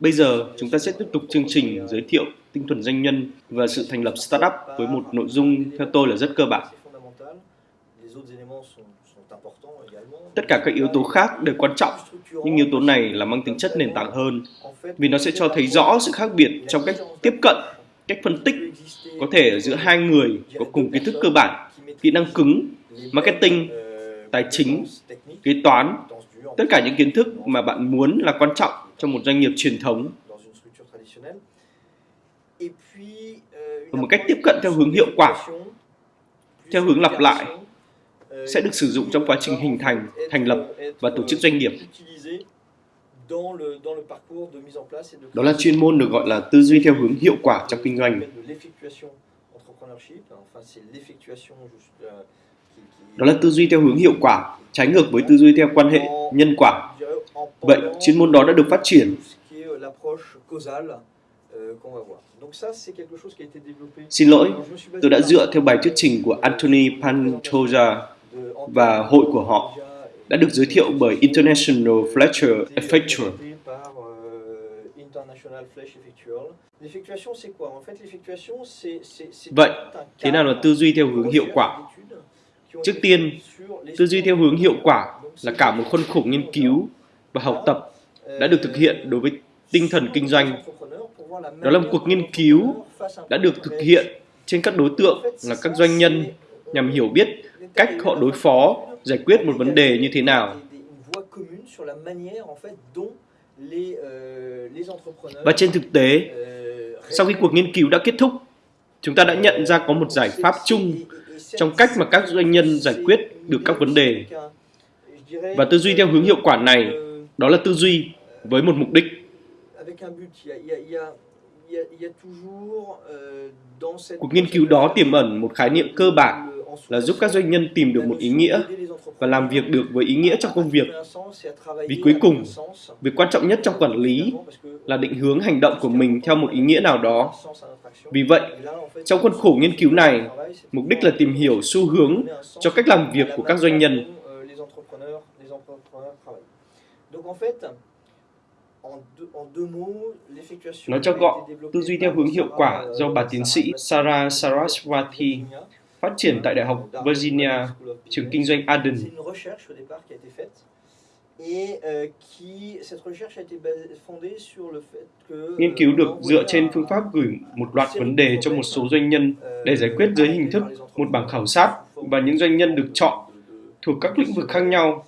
Bây giờ, chúng ta sẽ tiếp tục chương trình giới thiệu tinh thuần doanh nhân và sự thành lập startup với một nội dung theo tôi là rất cơ bản. Tất cả các yếu tố khác đều quan trọng, nhưng yếu tố này là mang tính chất nền tảng hơn, vì nó sẽ cho thấy rõ sự khác biệt trong cách tiếp cận, cách phân tích có thể giữa hai người có cùng kiến thức cơ bản, kỹ năng cứng, marketing, tài chính, kế toán, tất cả những kiến thức mà bạn muốn là quan trọng trong một doanh nghiệp truyền thống và một cách tiếp cận theo hướng hiệu quả theo hướng lặp lại sẽ được sử dụng trong quá trình hình thành, thành lập và tổ chức doanh nghiệp. Đó là chuyên môn được gọi là tư duy theo hướng hiệu quả trong kinh doanh. Đó là tư duy theo hướng hiệu quả, trái ngược với tư duy theo quan hệ nhân quả. Vậy, chuyên môn đó đã được phát triển. Xin lỗi, tôi đã dựa theo bài thuyết trình của Anthony Pantoja và hội của họ đã được giới thiệu bởi International Fletcher Effectual. Vậy, thế nào là tư duy theo hướng hiệu quả? Trước tiên, tư duy theo hướng hiệu quả là cả một khuôn khổ nghiên cứu và học tập đã được thực hiện đối với tinh thần kinh doanh. Đó là một cuộc nghiên cứu đã được thực hiện trên các đối tượng là các doanh nhân nhằm hiểu biết cách họ đối phó, giải quyết một vấn đề như thế nào. Và trên thực tế, sau khi cuộc nghiên cứu đã kết thúc, chúng ta đã nhận ra có một giải pháp chung trong cách mà các doanh nhân giải quyết được các vấn đề. Và tư duy theo hướng hiệu quả này, đó là tư duy với một mục đích. Cuộc nghiên cứu đó tiềm ẩn một khái niệm cơ bản là giúp các doanh nhân tìm được một ý nghĩa và làm việc được với ý nghĩa trong công việc. Vì cuối cùng, việc quan trọng nhất trong quản lý là định hướng hành động của mình theo một ý nghĩa nào đó. Vì vậy, trong khuôn khổ nghiên cứu này, mục đích là tìm hiểu xu hướng cho cách làm việc của các doanh nhân. Nói cho gọn, tư duy theo hướng hiệu quả do bà tiến sĩ Sarah Saraswati phát triển tại Đại học Virginia, trường kinh doanh Aden Arden. Nghiên cứu được dựa trên phương pháp gửi một loạt vấn đề cho một số doanh nhân để giải quyết dưới hình thức một bảng khảo sát và những doanh nhân được chọn thuộc các lĩnh vực khác nhau,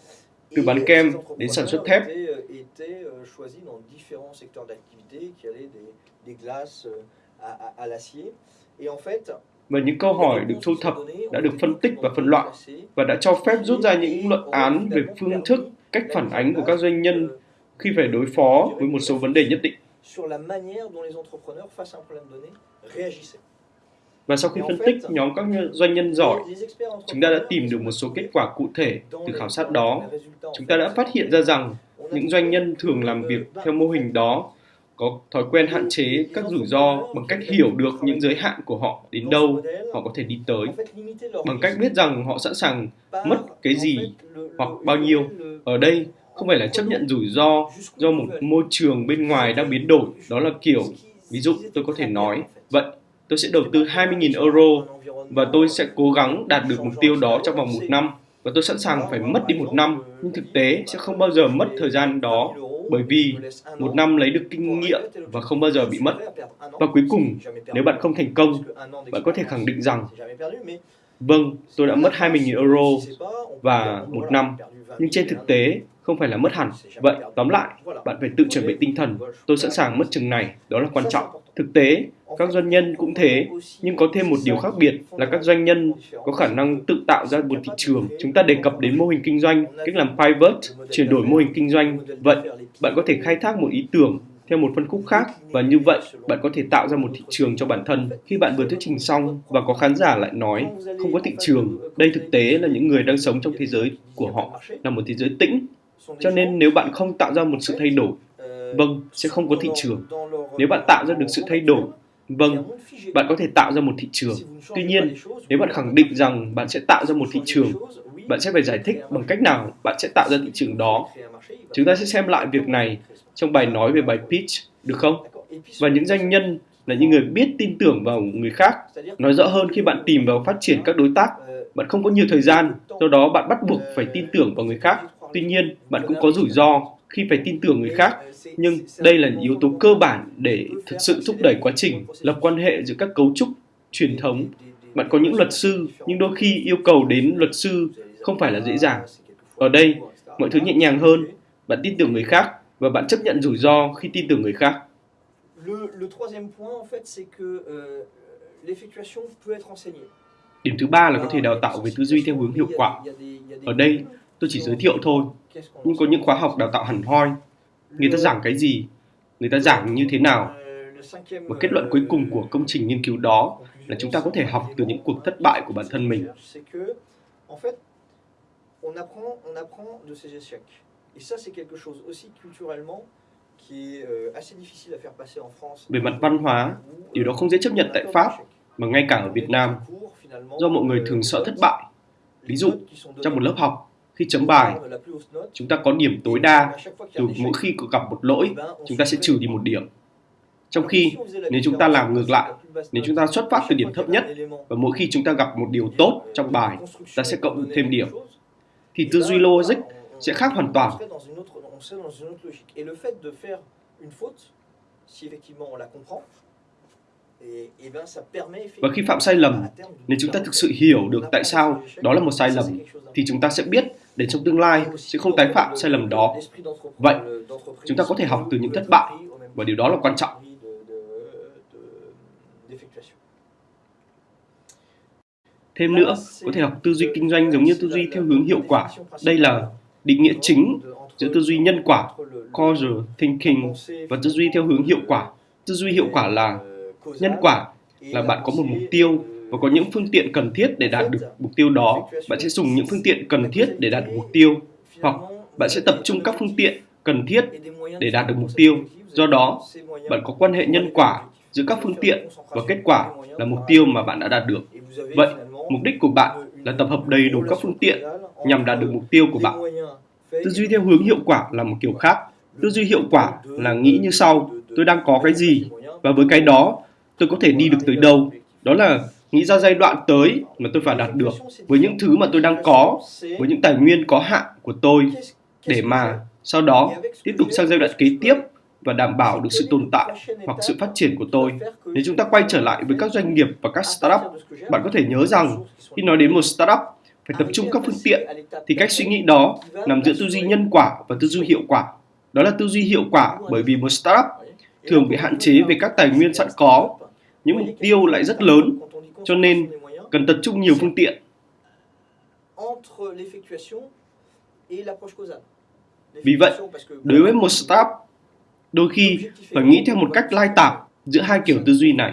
từ bán kem đến sản xuất thép. Và những câu hỏi được thu thập đã được phân tích và phân loại và đã cho phép rút ra những luận án về phương thức, cách phản ánh của các doanh nhân khi phải đối phó với một số vấn đề nhất định. Và sau khi phân tích nhóm các doanh nhân giỏi, chúng ta đã tìm được một số kết quả cụ thể từ khảo sát đó. Chúng ta đã phát hiện ra rằng những doanh nhân thường làm việc theo mô hình đó có thói quen hạn chế các rủi ro bằng cách hiểu được những giới hạn của họ đến đâu họ có thể đi tới. bằng cách biết rằng họ sẵn sàng mất cái gì hoặc bao nhiêu ở đây không phải là chấp nhận rủi ro do một môi trường bên ngoài đang biến đổi. Đó là kiểu ví dụ tôi có thể nói vậy tôi sẽ đầu tư 20.000 euro và tôi sẽ cố gắng đạt được mục tiêu đó trong vòng một năm và tôi sẵn sàng phải mất đi một năm. Nhưng thực tế sẽ không bao giờ mất thời gian đó bởi vì một năm lấy được kinh nghiệm và không bao giờ bị mất. Và cuối cùng, nếu bạn không thành công, bạn có thể khẳng định rằng Vâng, tôi đã mất 20.000 euro và một năm, nhưng trên thực tế không phải là mất hẳn. Vậy, tóm lại, bạn phải tự chuẩn bị tinh thần. Tôi sẵn sàng mất chừng này, đó là quan trọng. Thực tế, các doanh nhân cũng thế, nhưng có thêm một điều khác biệt là các doanh nhân có khả năng tự tạo ra một thị trường. Chúng ta đề cập đến mô hình kinh doanh, cách làm pivot, chuyển đổi mô hình kinh doanh. Vậy, bạn có thể khai thác một ý tưởng theo một phân khúc khác và như vậy bạn có thể tạo ra một thị trường cho bản thân. Khi bạn vừa thuyết trình xong và có khán giả lại nói không có thị trường, đây thực tế là những người đang sống trong thế giới của họ là một thế giới tĩnh. Cho nên nếu bạn không tạo ra một sự thay đổi, vâng, sẽ không có thị trường. Nếu bạn tạo ra được sự thay đổi, vâng, bạn có thể tạo ra một thị trường. Tuy nhiên, nếu bạn khẳng định rằng bạn sẽ tạo ra một thị trường, bạn sẽ phải giải thích bằng cách nào bạn sẽ tạo ra thị trường đó. Chúng ta sẽ xem lại việc này trong bài nói về bài pitch, được không? Và những doanh nhân là những người biết tin tưởng vào người khác. Nói rõ hơn khi bạn tìm vào phát triển các đối tác, bạn không có nhiều thời gian, do đó bạn bắt buộc phải tin tưởng vào người khác. Tuy nhiên, bạn cũng có rủi ro khi phải tin tưởng người khác, nhưng đây là những yếu tố cơ bản để thực sự thúc đẩy quá trình lập quan hệ giữa các cấu trúc truyền thống. Bạn có những luật sư, nhưng đôi khi yêu cầu đến luật sư không phải là dễ dàng. Ở đây, mọi thứ nhẹ nhàng hơn, bạn tin tưởng người khác và bạn chấp nhận rủi ro khi tin tưởng người khác. Điểm thứ ba là có thể đào tạo về tư duy theo hướng hiệu quả. Ở đây, tôi chỉ giới thiệu thôi, nhưng có những khóa học đào tạo hẳn hoi. Người ta giảng cái gì, người ta giảng như thế nào. Và kết luận cuối cùng của công trình nghiên cứu đó là chúng ta có thể học từ những cuộc thất bại của bản thân mình. Et ça, c'est quelque chose aussi culturellement euh, Về mặt văn hóa, điều đó không dễ chấp nhận tại Pháp, mà ngay cả ở Việt Nam, do mọi người thường sợ thất bại. Ví dụ, trong một lớp học, khi chấm bài, chúng ta có điểm tối đa, từ mỗi khi có gặp một lỗi, chúng ta sẽ trừ đi một điểm. Trong khi, nếu chúng ta làm ngược lại, nếu chúng ta xuất phát từ điểm thấp nhất, và mỗi khi chúng ta gặp một điều tốt trong bài, ta sẽ cộng thêm điểm. Thì tư duy logic sẽ khác hoàn toàn comprend, và khi phạm sai lầm, nếu chúng ta thực sự hiểu được tại sao đó là một sai lầm, thì chúng ta sẽ biết để trong tương lai sẽ không tái phạm sai lầm đó. Vậy, chúng ta có thể học từ những thất bại, và điều đó là quan trọng. Thêm nữa, có thể học tư duy kinh doanh giống như tư duy theo hướng hiệu quả. Đây là định nghĩa chính giữa tư duy nhân quả, causal thinking và tư duy theo hướng hiệu quả. Tư duy hiệu quả là nhân quả là bạn có một mục tiêu và có những phương tiện cần thiết để đạt được mục tiêu đó. Bạn sẽ dùng những phương tiện cần thiết để đạt được mục tiêu hoặc bạn sẽ tập trung các phương tiện cần thiết để đạt được mục tiêu. Do đó, bạn có quan hệ nhân quả giữa các phương tiện và kết quả là mục tiêu mà bạn đã đạt được. Vậy, mục đích của bạn là tập hợp đầy đủ các phương tiện nhằm đạt được mục tiêu của bạn. Tư duy theo hướng hiệu quả là một kiểu khác. Tư duy hiệu quả là nghĩ như sau, tôi đang có cái gì và với cái đó tôi có thể đi được tới đâu. Đó là nghĩ ra giai đoạn tới mà tôi phải đạt được với những thứ mà tôi đang có, với những tài nguyên có hạn của tôi để mà sau đó tiếp tục sang giai đoạn kế tiếp và đảm bảo được sự tồn tại hoặc sự phát triển của tôi. Nếu chúng ta quay trở lại với các doanh nghiệp và các startup, bạn có thể nhớ rằng khi nói đến một startup phải tập trung các phương tiện thì cách suy nghĩ đó nằm giữa tư duy nhân quả và tư duy hiệu quả. Đó là tư duy hiệu quả bởi vì một startup thường bị hạn chế về các tài nguyên sẵn có. Những mục tiêu lại rất lớn cho nên cần tập trung nhiều phương tiện. Vì vậy đối với một startup đôi khi phải nghĩ theo một cách lai tạp giữa hai kiểu tư duy này.